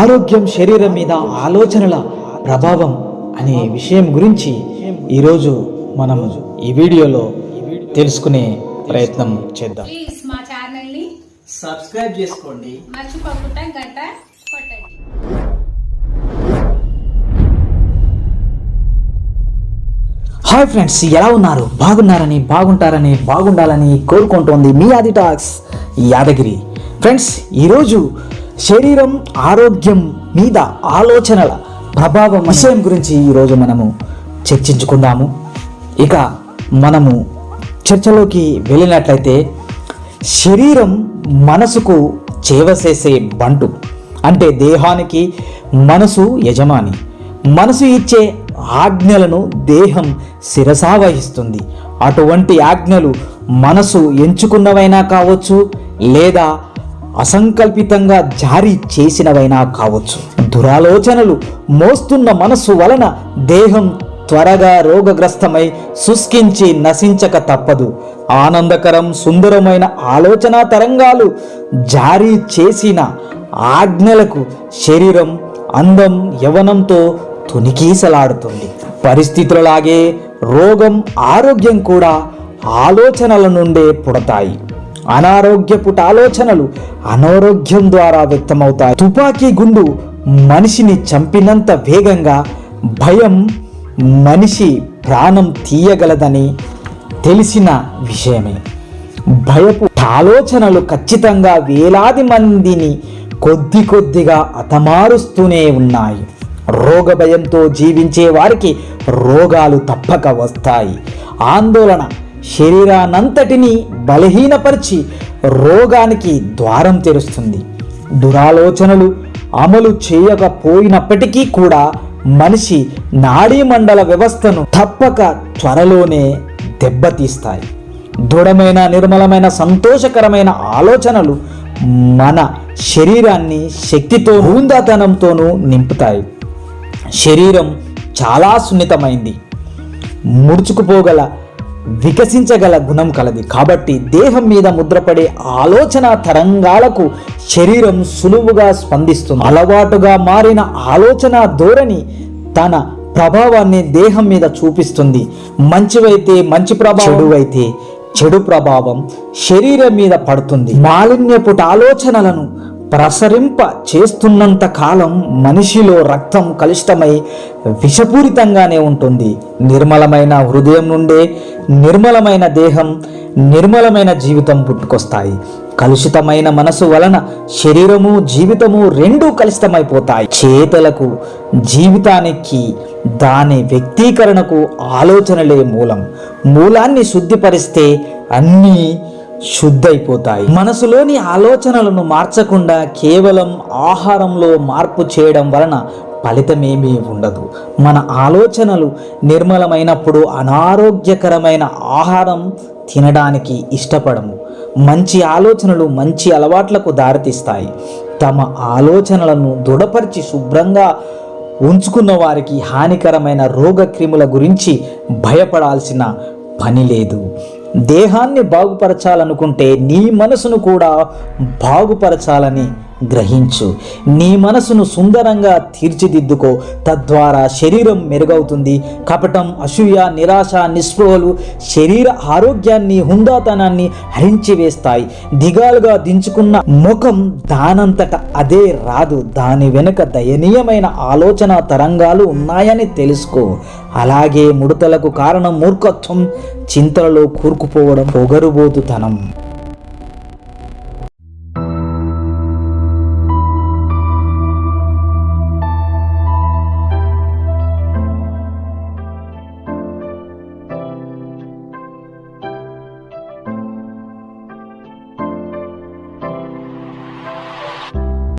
ఆరోగ్యం శరీరం మీద ఆలోచనల ప్రభావం అనే విషయం గురించి ఈరోజు మనం ఈ వీడియోలో తెలుసుకునే ప్రయత్నం చేద్దాం. ప్లీజ్ మా ఛానల్ని సబ్స్క్రైబ్ చేసుకోండి. మర్చిపోకుండా గంట కొట్టండి. హాయ్ ఫ్రెండ్స్ ఎలా ఉన్నారు? బాగున్నారని బాగుంటారని బాగుండాలని కోరుకుంటోంది మీ ఆది టాక్స్ యాదగిరి. ఫ్రెండ్స్ ఈరోజు శరీరం ఆరోగ్యం మీద ఆలోచనల ప్రభావం విషయం గురించి ఈరోజు మనము చర్చించుకుందాము. ఇక మనము చర్చలోకి వెళ్ళినట్లయితే శరీరం మనసుకు చేవసేసే బంటు అంటే దేహానికి మనసు యజమాని. మనసు ఇచ్చే ఆజ్ఞలను దేహం శిరసావహిస్తుంది అటువంటి ఆజ్ఞలు మనసు ఎంచుకున్నవైనా కావచ్చు లేదా అసంకల్పితంగా జారీ చేసినవైనా కావచ్చు. దురాలోచనలు మోస్తున్న మనసు వలన దేహం త్వరగా రోగగ్రస్తమై శుష్కించి నశించక తప్పదు. ఆనందకరం సుందరమైన ఆలోచన తరంగాలు జారీ చేసిన ఆజ్ఞలకు శరీరం అందం యవనంతో తునికీసలాడుతుంది పరిస్థితులలాగే రోగం ఆరోగ్యం కూడా ఆలోచనల నుండే పుడతాయి. అనారోగ్యపుట ఆలోచనలు అనారోగ్యం ద్వారా వ్యక్తమవుతాయి. తుపాకీ గుండు మనిషిని చంపినంత వేగంగా భయం మనిషి ప్రాణం తీయగలదని తెలిసిన విషయమే. భయపు ఆలోచనలు ఖచ్చితంగా వేలాది మందిని కొద్ది కొద్దిగా అతమారుస్తూనే ఉన్నాయి. రోగ భయంతో జీవించే వారికి రోగాలు తప్పక వస్తాయి. ఆందోళన శరీరానంతటిని బలహీనపరిచి రోగానికి ద్వారం తెరుస్తుంది. దురాలోచనలు అమలు చేయకపోయినప్పటికీ కూడా మనిషి నాడీమండల వ్యవస్థను తప్పక త్వరలోనే దెబ్బతీస్తాయి. దృఢమైన నిర్మలమైన సంతోషకరమైన ఆలోచనలు మన శరీరాన్ని శక్తితో హూందాతనంతోనూ నింపుతాయి. శరీరం చాలా సున్నితమైంది. ముడుచుకుపోగల వికసించగల గుణం కలది. కాబట్టి దేహం మీద ముద్రపడే ఆలోచన తరంగాలకు శరీరం సులువుగా స్పందిస్తుంది. అలవాటుగా మారిన ఆలోచన ధోరణి తన ప్రభావాన్ని దేహం మీద చూపిస్తుంది. మంచివైతే మంచి ప్రభావం చెడువైతే చెడు ప్రభావం శరీరం మీద పడుతుంది. మాలిన్యపుట ఆలోచనలను ప్రసరింప చేస్తున్నంత కాలం మనిషిలో రక్తం కలుషితమై విషపూరితంగానే ఉంటుంది. నిర్మలమైన హృదయం నుండే నిర్మలమైన దేహం నిర్మలమైన జీవితం పుట్టుకొస్తాయి. కలుషితమైన మనసు వలన శరీరము జీవితము రెండూ కలుషితమైపోతాయి. చేతలకు జీవితానికి దాని వ్యక్తీకరణకు ఆలోచనలే మూలం. మూలాన్ని శుద్ధిపరిస్తే అన్నీ శుద్ధైపోతాయి. మనసులోని ఆలోచనలను మార్చకుండా కేవలం ఆహారంలో మార్పు చేయడం వలన ఫలితమేమీ ఉండదు. మన ఆలోచనలు నిర్మలమైనప్పుడు అనారోగ్యకరమైన ఆహారం తినడానికి ఇష్టపడము. మంచి ఆలోచనలు మంచి అలవాట్లకు దారితీస్తాయి. తమ ఆలోచనలను దృఢపరిచి శుభ్రంగా ఉంచుకున్న వారికి హానికరమైన రోగక్రిముల గురించి భయపడాల్సిన పని లేదు. దేహాన్ని బాగుపరచాలనుకుంటే నీ మనసును కూడా బాగుపరచాలని గ్రహించు. నీ మనసును సుందరంగా తీర్చిదిద్దుకో. తద్వారా శరీరం మెరుగవుతుంది. కపటం అసూయ నిరాశ నిస్పృహలు శరీర ఆరోగ్యాన్ని హుందాతనాన్ని హరించివేస్తాయి. దిగాలుగా దించుకున్న ముఖం దానంతట అదే రాదు. దాని వెనుక దయనీయమైన ఆలోచన తరంగాలు ఉన్నాయని తెలుసుకో. అలాగే ముడతలకు కారణం మూర్ఖత్వం. చింతలలో కూరుకుపోవడం పొగరుబోతుతనం.